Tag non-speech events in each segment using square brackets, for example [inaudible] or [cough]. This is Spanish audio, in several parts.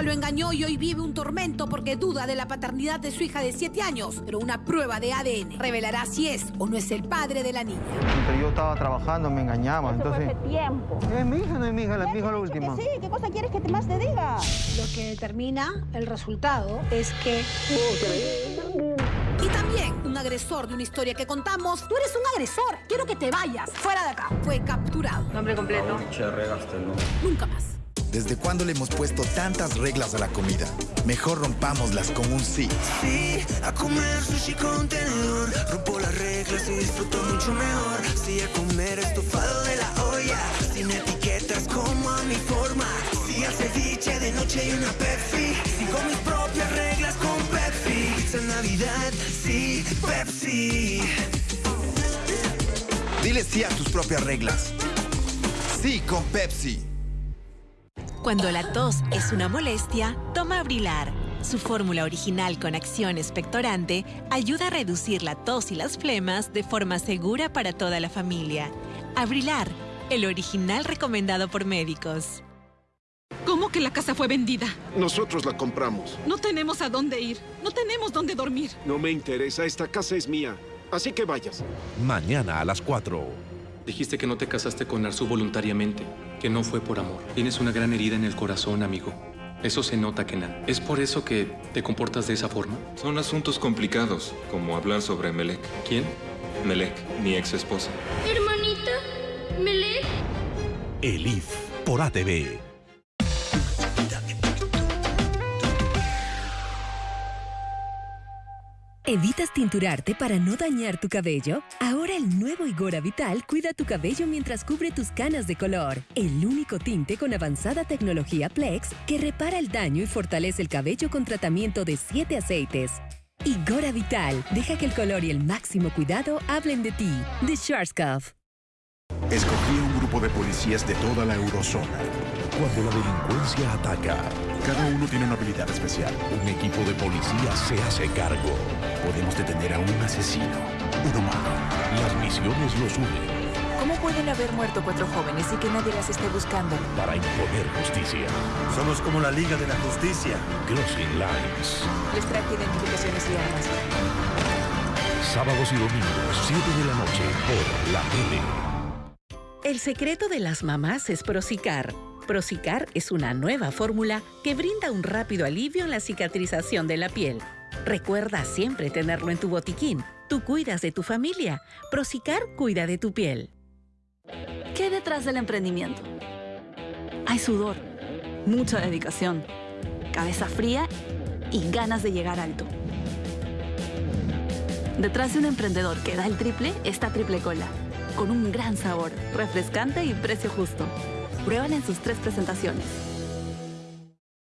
esposa lo engañó y hoy vive un tormento porque duda de la paternidad de su hija de 7 años. Pero una prueba de ADN revelará si es o no es el padre de la niña. Mientras yo estaba trabajando, me engañaba. entonces... hace tiempo. Es mi hija, no es mi hija, la, mi hija la última. Sí, ¿qué cosa quieres que te más te diga? Lo que determina el resultado es que... Y también un agresor de una historia que contamos. Tú eres un agresor. Quiero que te vayas. Fuera de acá. Fue capturado. Nombre completo. Nunca más. ¿Desde cuándo le hemos puesto tantas reglas a la comida? Mejor rompámoslas con un sí. Sí, a comer sushi con tenedor. Rompo las reglas y disfruto mucho mejor. Sí, a comer estofado de la olla. Sin etiquetas como a mi forma. Sí, a ceviche de noche y una Pepsi. Sigo mis propias reglas con Pepsi. Pizza en Navidad, sí, Pepsi. Dile sí a tus propias reglas. Sí con Pepsi. Cuando la tos es una molestia, toma Abrilar. Su fórmula original con acción expectorante ayuda a reducir la tos y las flemas de forma segura para toda la familia. Abrilar, el original recomendado por médicos. ¿Cómo que la casa fue vendida? Nosotros la compramos. No tenemos a dónde ir. No tenemos dónde dormir. No me interesa, esta casa es mía. Así que vayas. Mañana a las 4. Dijiste que no te casaste con Arzu voluntariamente, que no fue por amor. Tienes una gran herida en el corazón, amigo. Eso se nota, Kenan. ¿Es por eso que te comportas de esa forma? Son asuntos complicados, como hablar sobre Melek. ¿Quién? Melek, mi ex esposa. Hermanita, Melek. Elif por ATV. ¿Evitas tinturarte para no dañar tu cabello? Ahora el nuevo Igora Vital cuida tu cabello mientras cubre tus canas de color. El único tinte con avanzada tecnología Plex que repara el daño y fortalece el cabello con tratamiento de 7 aceites. Igora Vital deja que el color y el máximo cuidado hablen de ti. De Schwarzkopf. Escogí un grupo de policías de toda la eurozona. Cuando la delincuencia ataca, Cada uno tiene una habilidad especial. un equipo de policía se hace cargo. Podemos detener a un asesino, uno malo. Las misiones los unen ¿Cómo pueden haber muerto cuatro jóvenes y que nadie las esté buscando? para imponer justicia. Somos como la Liga de la Justicia. Crossing Lines. Les traje identificaciones y armas. Sábados y domingos, 7 de la noche, por la tele. El secreto de las mamás es Procicar. Procicar es una nueva fórmula que brinda un rápido alivio en la cicatrización de la piel. Recuerda siempre tenerlo en tu botiquín. Tú cuidas de tu familia. Procicar cuida de tu piel. ¿Qué detrás del emprendimiento? Hay sudor, mucha dedicación, cabeza fría y ganas de llegar alto. Detrás de un emprendedor que da el triple está Triple Cola, con un gran sabor, refrescante y precio justo. Pruébala en sus tres presentaciones.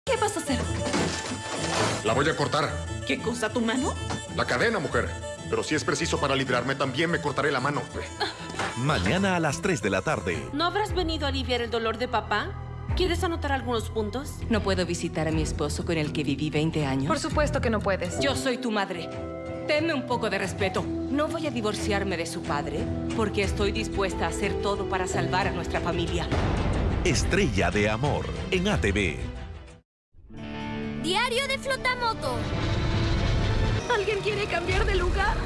¿Qué vas a hacer? La voy a cortar. ¿Qué cosa, tu mano? La cadena, mujer. Pero si es preciso para librarme, también me cortaré la mano. Mañana a las 3 de la tarde. ¿No habrás venido a aliviar el dolor de papá? ¿Quieres anotar algunos puntos? ¿No puedo visitar a mi esposo con el que viví 20 años? Por supuesto que no puedes. Yo soy tu madre. Tenme un poco de respeto. No voy a divorciarme de su padre porque estoy dispuesta a hacer todo para salvar a nuestra familia. Estrella de Amor en ATV. Diario de Flotamoto. ¿Alguien quiere cambiar de lugar?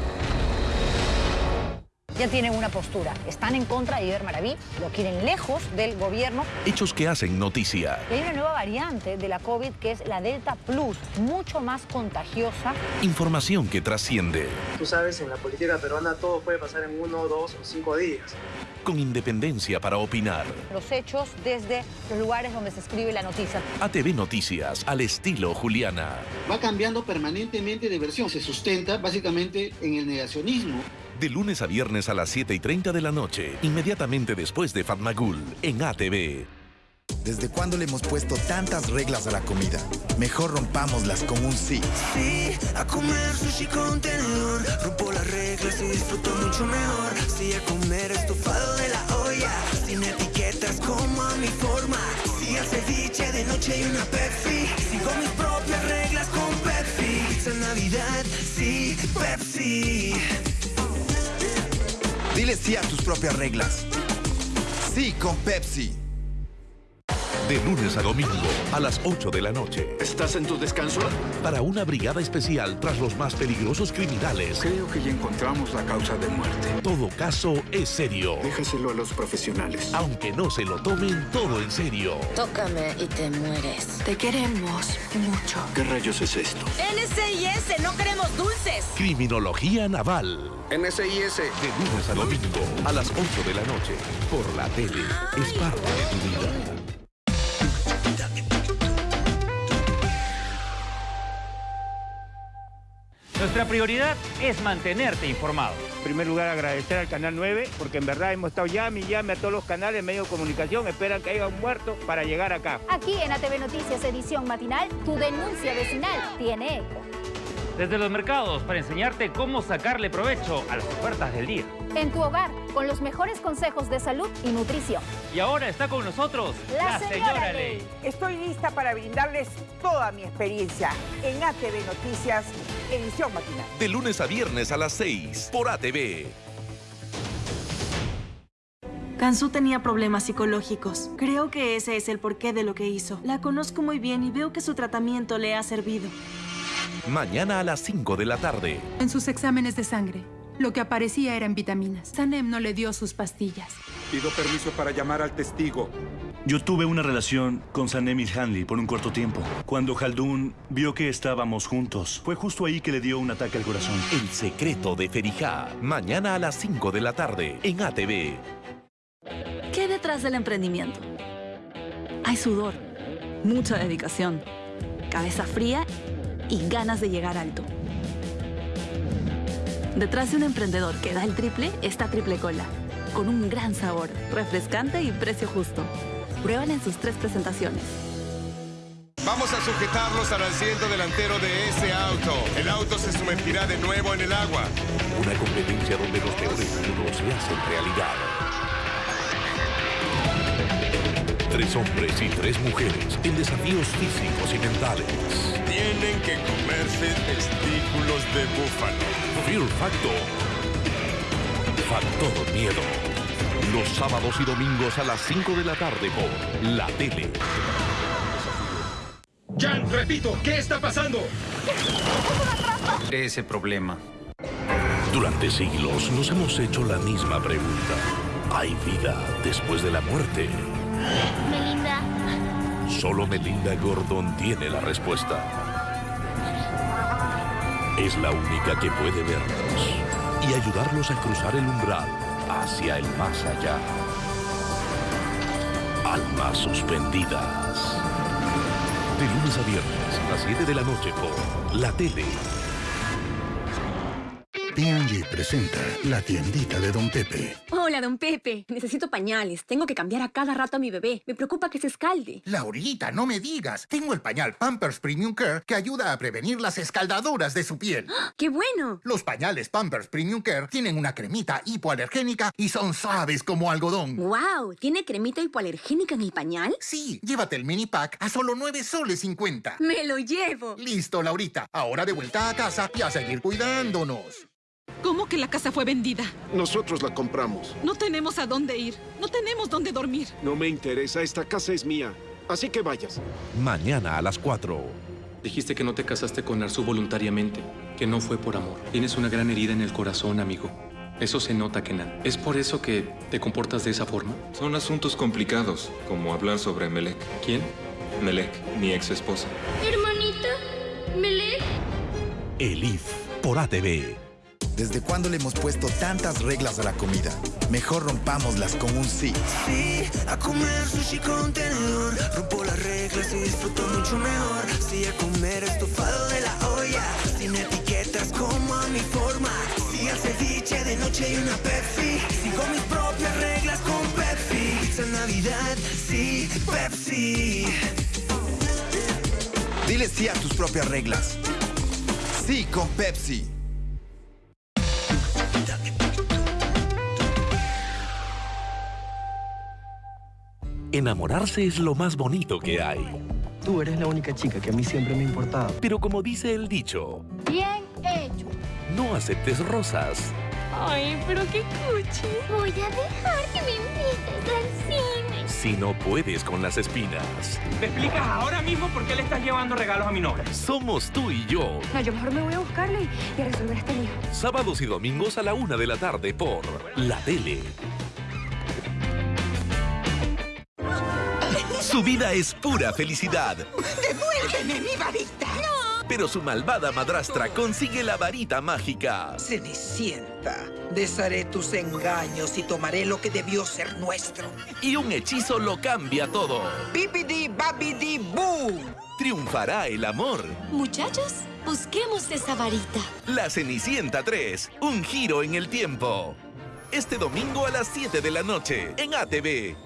Ya tienen una postura. Están en contra de Iber Maraví, lo quieren lejos del gobierno. Hechos que hacen noticia. Y hay una nueva variante de la COVID que es la Delta Plus, mucho más contagiosa. Información que trasciende. Tú sabes, en la política peruana todo puede pasar en uno, dos o cinco días. Con independencia para opinar. Los hechos desde los lugares donde se escribe la noticia. ATV Noticias al estilo Juliana. Va cambiando permanentemente de versión. Se sustenta básicamente en el negacionismo. De lunes a viernes a las 7 y 30 de la noche, inmediatamente después de Fatmagul, en ATV. ¿Desde cuándo le hemos puesto tantas reglas a la comida? Mejor rompámoslas con un sí. Sí, a comer sushi con tenedor. Rompo las reglas y disfruto mucho mejor. Sí, a comer estofado de la olla. Sin etiquetas como a mi forma. Sí, a ceviche de noche y una Pepsi. Sigo mis propias reglas con Pepsi. Pizza Navidad, sí, Pepsi. Dile sí tus propias reglas. Sí con Pepsi. De lunes a domingo, a las 8 de la noche. ¿Estás en tu descanso? Para una brigada especial tras los más peligrosos criminales. Creo que ya encontramos la causa de muerte. Todo caso es serio. Déjaselo a los profesionales. Aunque no se lo tomen todo en serio. Tócame y te mueres. Te queremos mucho. ¿Qué rayos es esto? NCIS, no queremos dulces. Criminología naval. NCIS. De lunes a domingo, a las 8 de la noche. Por la tele. Es parte de tu vida. Nuestra prioridad es mantenerte informado. En primer lugar, agradecer al Canal 9, porque en verdad hemos estado llame y llame a todos los canales, medios de comunicación, esperan que haya un muerto para llegar acá. Aquí en ATV Noticias, edición matinal, tu denuncia vecinal tiene eco. Desde los mercados, para enseñarte cómo sacarle provecho a las ofertas del día. En tu hogar, con los mejores consejos de salud y nutrición. Y ahora está con nosotros la, señora, Ley. Estoy lista para brindarles toda mi experiencia en ATV Noticias, edición matinal. De lunes a viernes a las 6 por ATV. Kansu tenía problemas psicológicos. Creo que ese es el porqué de lo que hizo. La conozco muy bien y veo que su tratamiento le ha servido. Mañana a las 5 de la tarde. En sus exámenes de sangre, lo que aparecía eran vitaminas. Sanem no le dio sus pastillas. Pido permiso para llamar al testigo. Yo tuve una relación con Sanem Hanley por un corto tiempo. Cuando Haldun vio que estábamos juntos, fue justo ahí que le dio un ataque al corazón. El secreto de Ferijá. Mañana a las 5 de la tarde en ATV. ¿Qué hay detrás del emprendimiento? Hay sudor, mucha dedicación, cabeza fría y ganas de llegar alto. Detrás de un emprendedor que da el triple está Triple Cola, con un gran sabor, refrescante y precio justo. Pruébala en sus tres presentaciones. Vamos a sujetarlos al asiento delantero de ese auto. El auto se sumergirá de nuevo en el agua. Una competencia donde los peores mundos se hacen realidad. Tres hombres y tres mujeres en desafíos físicos y mentales. Tienen que comerse testículos de búfalo. Fear Factor. Factor Miedo. Los sábados y domingos a las 5 de la tarde por La Tele. Jan, repito, ¿qué está pasando? Ese problema. Durante siglos nos hemos hecho la misma pregunta. ¿Hay vida después de la muerte? Melinda. Solo Melinda Gordon tiene la respuesta. Es la única que puede vernos y ayudarlos a cruzar el umbral hacia el más allá. Almas suspendidas. De lunes a viernes, a las 7 de la noche por La Tele. P&G presenta la tiendita de Don Pepe. Hola, don Pepe. Necesito pañales. Tengo que cambiar a cada rato a mi bebé. Me preocupa que se escalde. Laurita, no me digas. Tengo el pañal Pampers Premium Care que ayuda a prevenir las escaldaduras de su piel. ¡Qué bueno! Los pañales Pampers Premium Care tienen una cremita hipoalergénica y son suaves como algodón. ¡Wow! ¿Tiene cremita hipoalergénica en el pañal? Sí, llévate el mini pack a solo 9 soles 50. ¡Me lo llevo! Listo, Laurita. Ahora de vuelta a casa y a seguir cuidándonos. ¿Cómo que la casa fue vendida? Nosotros la compramos. No tenemos a dónde ir. No tenemos dónde dormir. No me interesa, esta casa es mía. Así que vayas. Mañana a las 4. Dijiste que no te casaste con Arzu voluntariamente, que no fue por amor. Tienes una gran herida en el corazón, amigo. Eso se nota, Kenan. ¿Es por eso que te comportas de esa forma? Son asuntos complicados, como hablar sobre Melek. ¿Quién? Melek, mi ex esposa. Hermanita, Melek. Elif, por ATV. ¿Desde cuándo le hemos puesto tantas reglas a la comida? Mejor rompámoslas con un sí. Sí, a comer sushi con tenedor. Rompo las reglas y disfruto mucho mejor. Sí, a comer estofado de la olla. Sin etiquetas como a mi forma. Sí, al ceviche de noche y una Pepsi. Sigo mis propias reglas con Pepsi. Pizza en Navidad, sí, Pepsi. Dile sí a tus propias reglas. Sí con Pepsi. Enamorarse es lo más bonito que hay. Tú eres la única chica que a mí siempre me ha importado. Pero como dice el dicho, Bien hecho. no aceptes rosas. Ay, pero qué cuchi. Voy a dejar que me invites al. Si no puedes con las espinas? ¿Me explicas ahora mismo por qué le estás llevando regalos a mi novia? Somos tú y yo. No, yo mejor me voy a buscarle y, a resolver este lío. Sábados y domingos a la una de la tarde por La Tele. Su vida es pura felicidad, ¡Devuélveme mi varita! Pero su malvada madrastra consigue la varita mágica. Cenicienta, desharé tus engaños y tomaré lo que debió ser nuestro. Y un hechizo lo cambia todo. Bibidi babidi boo. Triunfará el amor. Muchachos, busquemos esa varita. La Cenicienta 3, un giro en el tiempo. Este domingo a las 7 de la noche en ATV.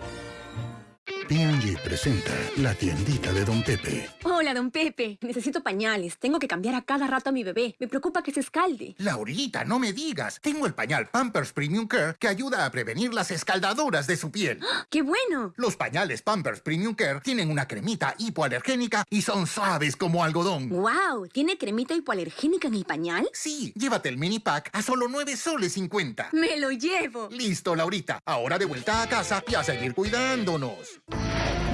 P&G presenta la tiendita de Don Pepe. Hola, don Pepe. Necesito pañales. Tengo que cambiar a cada rato a mi bebé. Me preocupa que se escalde. Laurita, no me digas. Tengo el pañal Pampers Premium Care que ayuda a prevenir las escaldaduras de su piel. ¡Qué bueno! Los pañales Pampers Premium Care tienen una cremita hipoalergénica y son suaves como algodón. ¡Wow! ¿Tiene cremita hipoalergénica en el pañal? Sí, llévate el mini pack a solo 9 soles 50. ¡Me lo llevo! Listo, Laurita. Ahora de vuelta a casa y a seguir cuidándonos.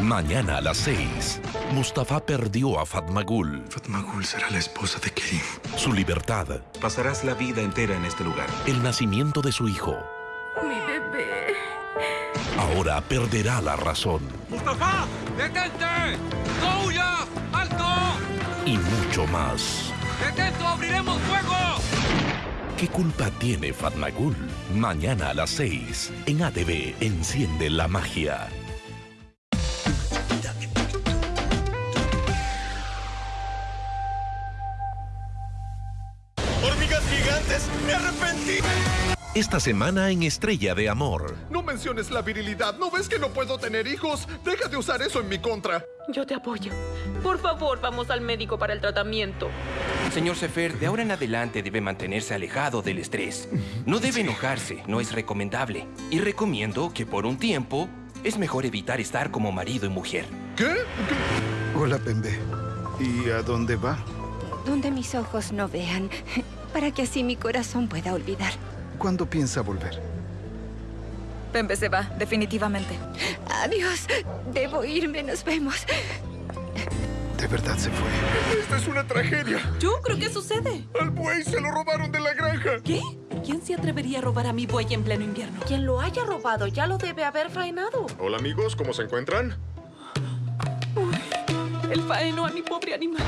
Mañana a las 6, Mustafa perdió a Fatmagul. Fatmagul será la esposa de Kerim. Su libertad, Pasarás la vida entera en este lugar. el nacimiento de su hijo. Mi bebé. Ahora perderá la razón ¡Mustafa! ¡Detente! ¡No huyas! ¡Alto! y mucho más. ¡Detento! ¡Abriremos fuego! ¿Qué culpa tiene Fatmagul? Mañana a las 6, en ATV, enciende la magia. ¡Hormigas gigantes! ¡Me arrepentí! Esta semana en Estrella de Amor. No menciones la virilidad. ¿No ves que no puedo tener hijos? Deja de usar eso en mi contra. Yo te apoyo. Por favor, vamos al médico para el tratamiento. Señor Sefer, de ahora en adelante debe mantenerse alejado del estrés. No debe enojarse, no es recomendable. Y recomiendo que por un tiempo es mejor evitar estar como marido y mujer. ¿Qué? Hola, Pembe. ¿Y a dónde va? Donde mis ojos no vean, [laughs] para que así mi corazón pueda olvidar. ¿Cuándo piensa volver? Pembe se va, definitivamente. Adiós. Debo irme, nos vemos. De verdad se fue. ¡Esta es una tragedia! ¿Yo creo que sucede? ¡Al buey se lo robaron de la granja! ¿Qué? ¿Quién se atrevería a robar a mi buey en pleno invierno? Quien lo haya robado ya lo debe haber faenado. Hola, amigos. ¿Cómo se encuentran? El faenó a mi pobre animal.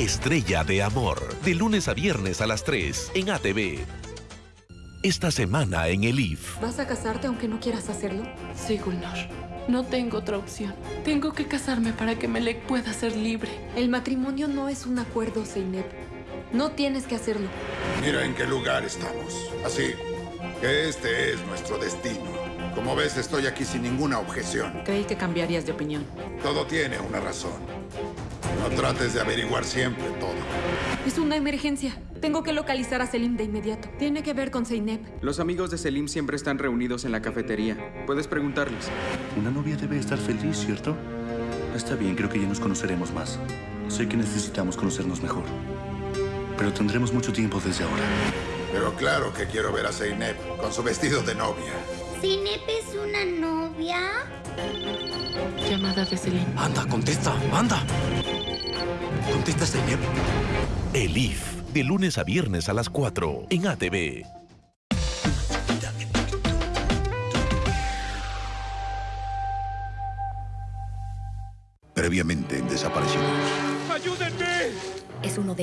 Estrella de Amor, de lunes a viernes a las 3, en ATV. Esta semana en el IF. ¿Vas a casarte aunque no quieras hacerlo? Sí, Gulnor. No tengo otra opción. Tengo que casarme para que Melek pueda ser libre. El matrimonio no es un acuerdo, Zeynep. No tienes que hacerlo. Mira en qué lugar estamos. Así que este es nuestro destino. Como ves, estoy aquí sin ninguna objeción. Creí que cambiarías de opinión. Todo tiene una razón. No trates de averiguar siempre todo. Es una emergencia. Tengo que localizar a Selim de inmediato. Tiene que ver con Zeynep. Los amigos de Selim siempre están reunidos en la cafetería. Puedes preguntarles. Una novia debe estar feliz, ¿cierto? Está bien, creo que ya nos conoceremos más. Sé que necesitamos conocernos mejor. Pero tendremos mucho tiempo desde ahora. Pero claro que quiero ver a Zeynep con su vestido de novia. ¿Zinep es una novia? Llamada de Selim. Anda, contesta, anda. Contesta, Zeynep. El IF, de lunes a viernes a las 4, en ATV. Previamente en Desaparecidos. ¡Ayúdenme! Es uno de